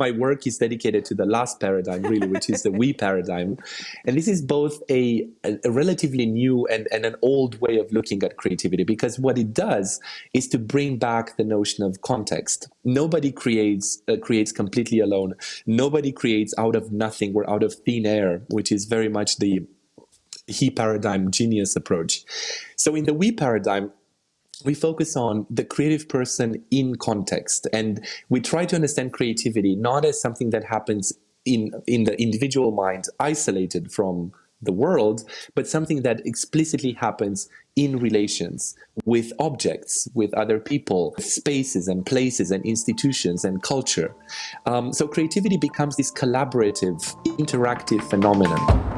my work is dedicated to the last paradigm, really, which is the we paradigm. And this is both a, a relatively new and, and an old way of looking at creativity because what it does is to bring back the notion of context. Nobody creates uh, creates completely alone. Nobody creates out of nothing or out of thin air, which is very much the he paradigm genius approach. So in the we paradigm, we focus on the creative person in context and we try to understand creativity not as something that happens in in the individual mind isolated from the world but something that explicitly happens in relations with objects with other people spaces and places and institutions and culture. Um, so creativity becomes this collaborative interactive phenomenon